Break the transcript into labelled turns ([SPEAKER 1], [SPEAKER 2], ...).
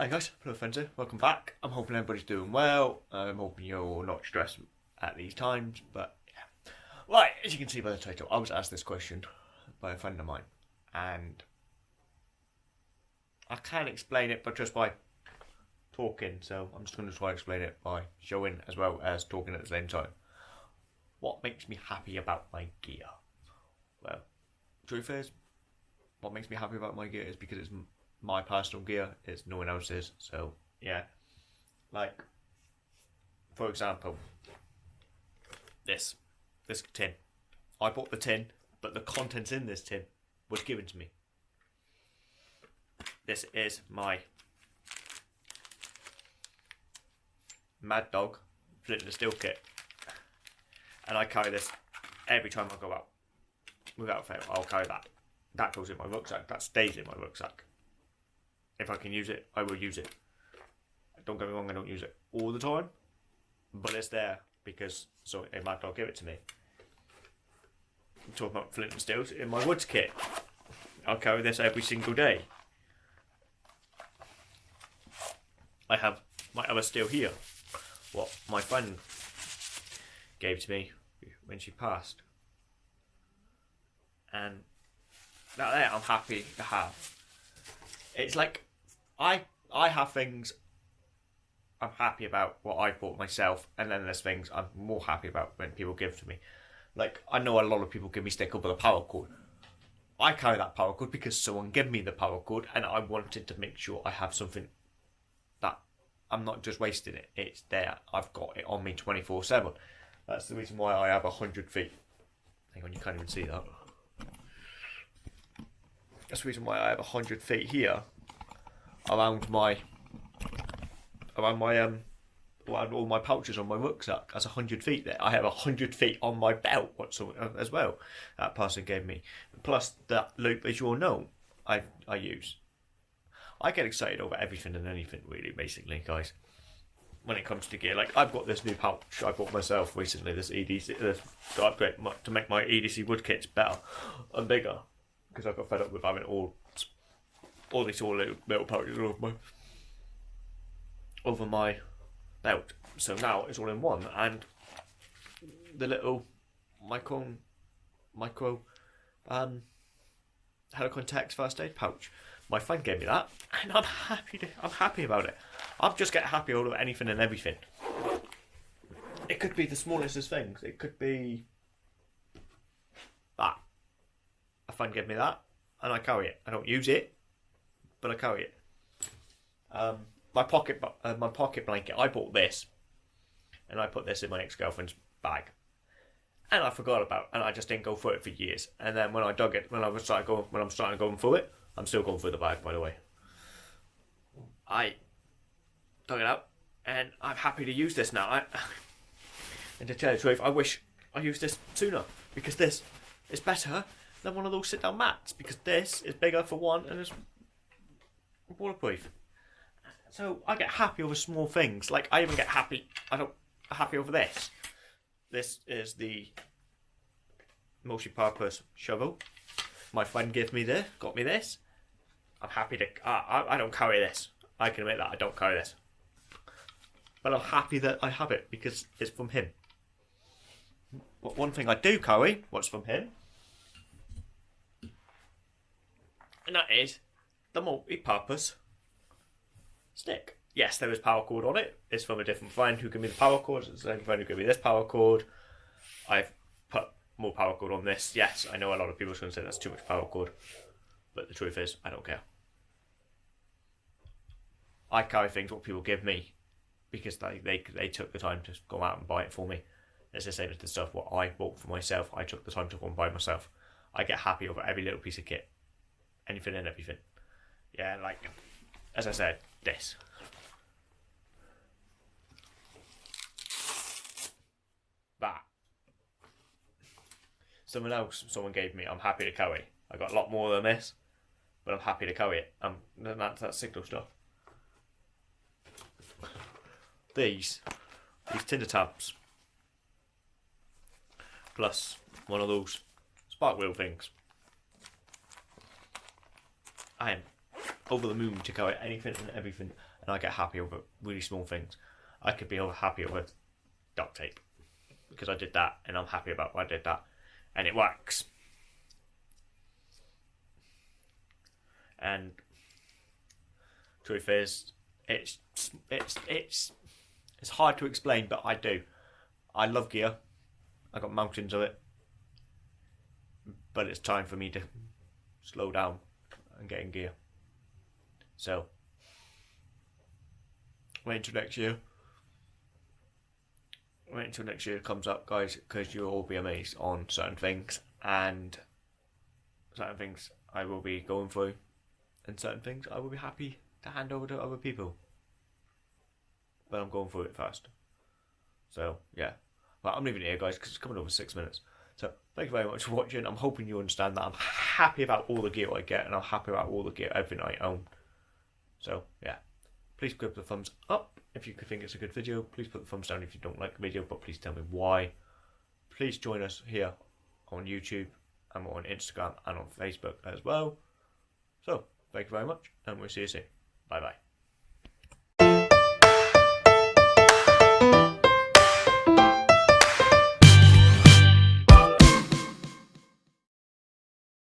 [SPEAKER 1] Hi guys, hello friends welcome back. I'm hoping everybody's doing well. I'm hoping you're not stressed at these times, but yeah. Right, as you can see by the title, I was asked this question by a friend of mine, and I can't explain it but just by talking, so I'm just going to try to explain it by showing as well as talking at the same time. What makes me happy about my gear? Well, truth is, what makes me happy about my gear is because it's my personal gear. is no one else's. So yeah, like for example, this this tin. I bought the tin, but the contents in this tin was given to me. This is my Mad Dog Flint and Steel kit, and I carry this every time I go out. Without fail, I'll carry that. That goes in my rucksack. That stays in my rucksack. If I can use it, I will use it. Don't get me wrong, I don't use it all the time, but it's there because so it might not give it to me. I'm talking about flint and steel in my woods kit. I'll carry this every single day. I have my other steel here. What my friend gave to me when she passed. And that there I'm happy to have. It's like I I have things I'm happy about what I bought myself, and then there's things I'm more happy about when people give to me. Like I know a lot of people give me stick up with a paracord. I carry that paracord because someone gave me the paracord, and I wanted to make sure I have something that I'm not just wasting it. It's there. I've got it on me 24 seven. That's the reason why I have a hundred feet. Hang on, you can't even see that. That's the reason why I have a hundred feet here around my around my um around all my pouches on my rucksack. That's hundred feet there. I have hundred feet on my belt whatsoever as well. That person gave me. Plus that loop, as you all know, I I use. I get excited over everything and anything, really, basically, guys. When it comes to gear, like I've got this new pouch I bought myself recently. This EDC this, to upgrade my, to make my EDC wood kits better and bigger because I got fed up with having all all these all little metal pouches over my over my belt. So now it's all in one, and the little micro micro um Helikon first aid pouch. My friend gave me that, and I'm happy. To, I'm happy about it. I'm just get happy all over anything and everything. It could be the smallest of things. It could be that. A friend gave me that, and I carry it. I don't use it, but I carry it. Um, my pocket, uh, my pocket blanket. I bought this, and I put this in my ex girlfriend's bag, and I forgot about, it, and I just didn't go for it for years. And then when I dug it, when I was starting when I'm starting going through it, I'm still going through the bag, by the way. I dug it out, and I'm happy to use this now. I, and to tell you the truth, I wish I used this sooner because this is better than one of those sit down mats because this is bigger for one and it's waterproof. So I get happy over small things. Like I even get happy. I don't happy over this. This is the multi-purpose shovel. My friend gave me this. Got me this. I'm happy to. I, I don't carry this. I can admit that I don't carry this. But I'm happy that I have it because it's from him. But one thing I do carry, what's from him, and that is the multi-purpose stick. Yes, there is paracord on it. It's from a different friend who gave me the paracord. It's the same friend who gave me this paracord. I've put more paracord on this. Yes, I know a lot of people are going to say that's too much paracord, but the truth is, I don't care. I carry things what people give me because they, they they took the time to go out and buy it for me. It's the same as the stuff what I bought for myself. I took the time to go and buy myself. I get happy over every little piece of kit, anything and everything. Yeah, like as I said, this. That. Someone else, someone gave me. I'm happy to carry. I got a lot more than this, but I'm happy to carry it. Um, that's that signal stuff. These, these tinder tabs, plus one of those spark wheel things. I am over the moon to at anything and everything, and I get happy over really small things. I could be over happy over duct tape because I did that, and I'm happy about why I did that, and it works. And truth is, it's it's it's it's hard to explain, but I do. I love gear. I got mountains of it, but it's time for me to slow down and get in gear. So, wait until next year. Wait until next year comes up, guys, because you'll all be amazed on certain things and certain things I will be going through, and certain things I will be happy to hand over to other people. But I'm going through it first. So, yeah. Well, I'm leaving it here, guys, because it's coming over six minutes. So, thank you very much for watching. I'm hoping you understand that I'm happy about all the gear I get, and I'm happy about all the gear, everything I own. So, yeah. Please give the thumbs up if you think it's a good video. Please put the thumbs down if you don't like the video, but please tell me why. Please join us here on YouTube and on Instagram and on Facebook as well. So, thank you very much, and we'll see you soon. Bye bye.